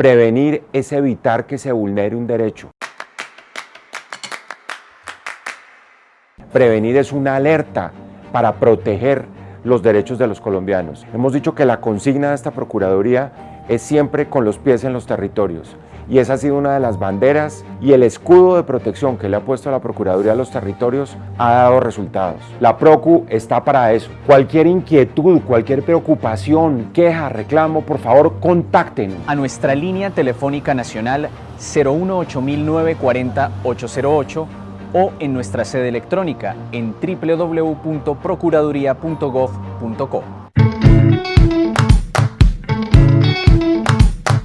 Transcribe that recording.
Prevenir es evitar que se vulnere un derecho. Prevenir es una alerta para proteger los derechos de los colombianos. Hemos dicho que la consigna de esta Procuraduría es siempre con los pies en los territorios y esa ha sido una de las banderas y el escudo de protección que le ha puesto la Procuraduría a los territorios ha dado resultados. La Procu está para eso. Cualquier inquietud, cualquier preocupación, queja, reclamo, por favor contacten. A nuestra línea telefónica nacional 018-940-808 o en nuestra sede electrónica en www.procuraduría.gov.co.